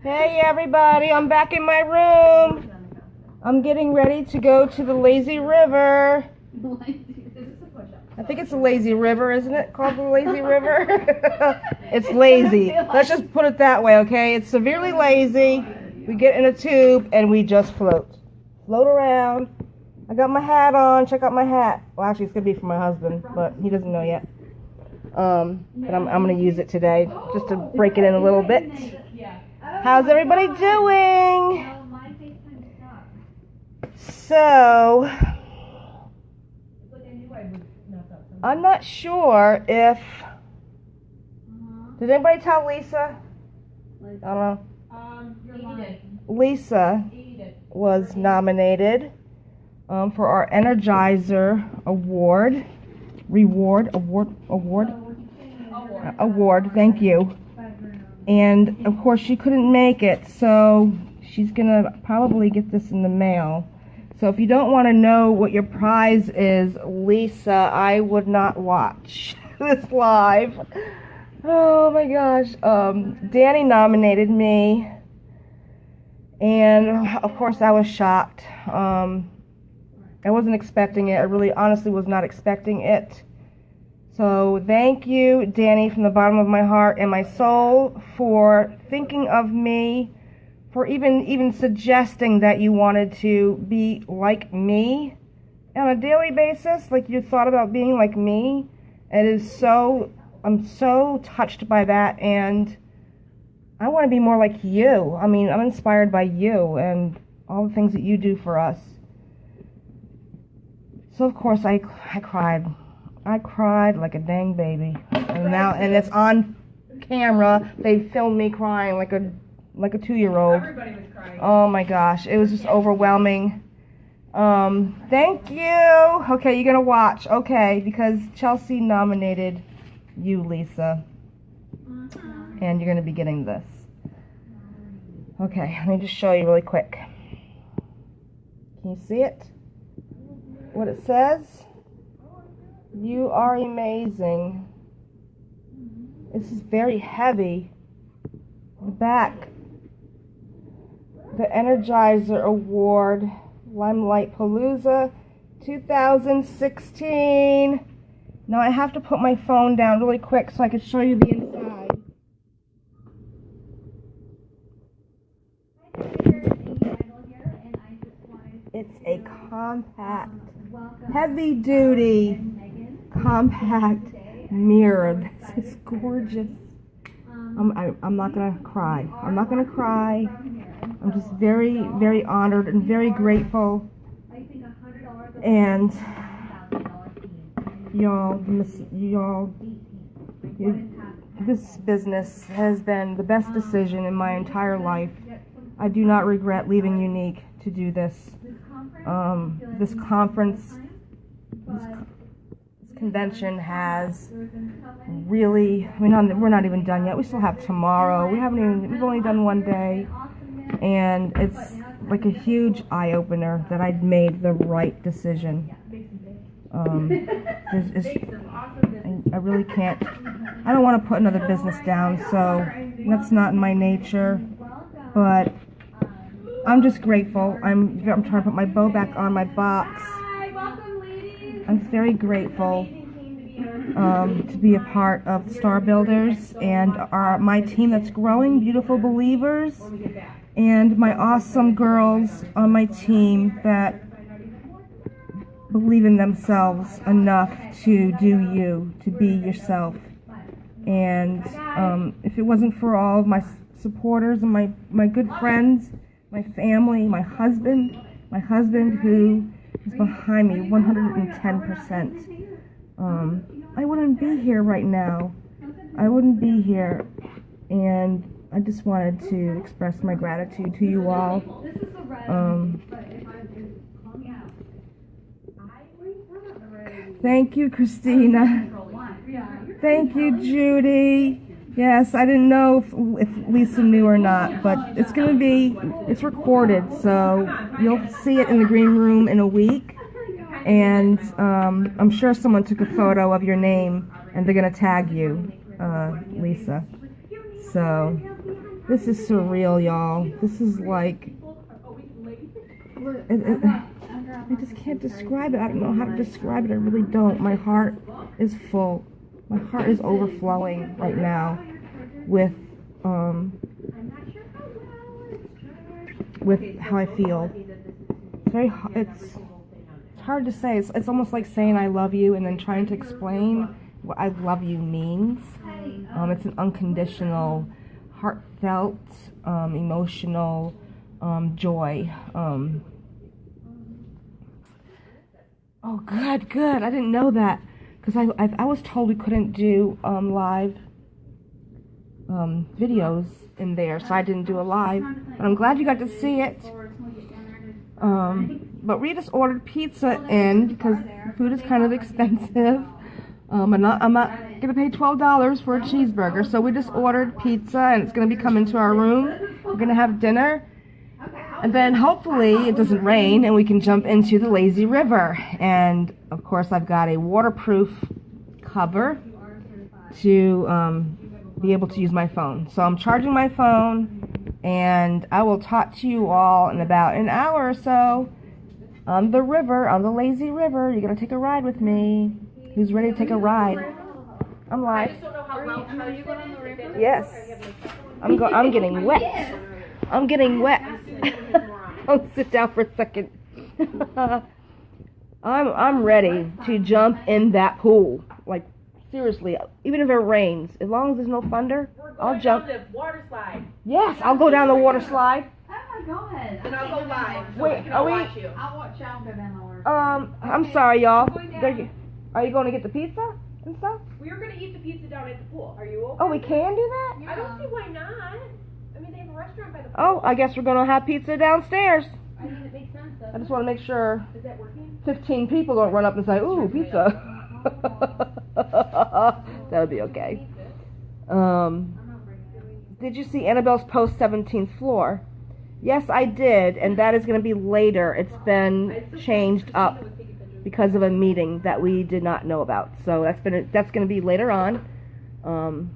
Hey everybody, I'm back in my room. I'm getting ready to go to the lazy river. I think it's a lazy river, isn't it? Called the lazy river? it's lazy. Let's just put it that way, okay? It's severely lazy. We get in a tube and we just float. Float around. I got my hat on. Check out my hat. Well, actually, it's going to be for my husband, but he doesn't know yet. Um, but I'm, I'm going to use it today just to break it in a little bit. How's everybody doing? So, I'm not sure if. Did anybody tell Lisa? I don't know. Lisa was nominated um, for our Energizer Award, reward, award, award, award. Thank you. And of course, she couldn't make it, so she's gonna probably get this in the mail. So if you don't want to know what your prize is, Lisa, I would not watch this live. Oh my gosh. Um, Danny nominated me, and of course, I was shocked. Um, I wasn't expecting it. I really, honestly, was not expecting it. So thank you, Danny, from the bottom of my heart and my soul for thinking of me, for even even suggesting that you wanted to be like me on a daily basis, like you thought about being like me. It is so I'm so touched by that and I want to be more like you. I mean, I'm inspired by you and all the things that you do for us. So of course I I cried. I cried like a dang baby. And now and it's on camera. They filmed me crying like a like a 2-year-old. Everybody was crying. Oh my gosh, it was just overwhelming. Um, thank you. Okay, you're gonna watch. Okay, because Chelsea nominated you, Lisa, and you're gonna be getting this. Okay, let me just show you really quick. Can you see it? What it says? You are amazing. This is very heavy. The back. The Energizer Award, Limelight Palooza 2016. Now I have to put my phone down really quick so I can show you the inside. It's a compact, heavy duty, compact mirror. This is gorgeous. I'm, I'm not gonna cry. I'm not gonna cry. I'm just very, very honored and very grateful. And y'all, y'all, this business has been the best decision in my entire life. I do not regret leaving Younique to do this. Um, this conference, this, co- this convention has really. I mean, we're not even done yet. We still have tomorrow. We haven't even. We've only done one day, and it's like a huge eye opener that I'd made the right decision. Um, I, I really can't. I don't want to put another business down, so that's not in my nature. But I'm just grateful. I'm I'm trying to put my bow back on my box. I'm very grateful um, to be a part of Star Builders and our my team that's growing, Beautiful Believers, and my awesome girls on my team that believe in themselves enough to do you, to be yourself. And um, if it wasn't for all of my supporters and my, my good friends, my family, my husband, my husband who behind me 110%, um, I wouldn't be here right now. I wouldn't be here. And I just wanted to express my gratitude to you all. Um, thank you, Christina. Thank you, Judy. Yes, I didn't know if, if Lisa knew or not, but it's going to be, it's recorded, so you'll see it in the green room in a week. And um, I'm sure someone took a photo of your name and they're going to tag you, uh, Lisa. So, This is surreal, y'all. This is like. It, it, I just can't describe it. I don't know how to describe it. I really don't. My heart is full. My heart is overflowing right now with um with how I feel. It's very it's it's hard to say. It's, it's almost like saying I love you and then trying to explain what I love you means. Um, it's an unconditional, heartfelt, um, emotional um, joy. Um, oh, good, good. I didn't know that because I, I I was told we couldn't do um, live um, videos in there, so I didn't do a live. But I'm glad you got to see it. Um, but we just ordered pizza in because food is kind of expensive. Um, I'm not, I'm not gonna pay twelve dollars for a cheeseburger, so we just ordered pizza, and it's gonna be coming to our room. We're gonna have dinner, and then hopefully it doesn't rain, and we can jump into the lazy river. And of course, I've got a waterproof cover to um, be able to use my phone. So I'm charging my phone, and I will talk to you all in about an hour or so on the river, on the lazy river. You're gonna take a ride with me. Who's ready to take a ride? I'm live. Yes. I'm go. I'm getting wet. I'm getting wet. I'll sit down for a second. I'm I'm ready to jump in that pool. Like seriously, even if it rains, as long as there's no thunder, I'll jump. the water slide. Yes, I'll go down the water slide. Oh my god. And I'll go live. So Wait, we can are all we- watch you. I'll watch y'all go down the water. Um, I'm sorry, y'all. They're- Are you going to get the pizza and stuff? We're gonna eat the pizza down at the pool. Are you okay? Oh, we can do that. I don't see why not. Restaurant by the. Oh, I guess we're gonna have pizza downstairs. I mean, it makes sense. I just want to make sure? Is that working? 15 people don't run up and say, "Ooh, pizza." that would be okay. Um, did you see Annabelle's post 17th floor? Yes, I did, and that is going to be later. It's been changed up because of a meeting that we did not know about. So that's been that's going to be later on. Um,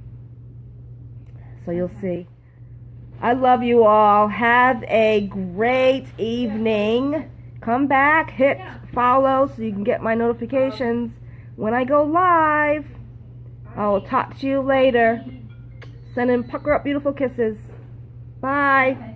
so you'll see. I love you all. Have a great evening. Come back, hit follow so you can get my notifications when I go live. I will talk to you later. Sending pucker up beautiful kisses. Bye.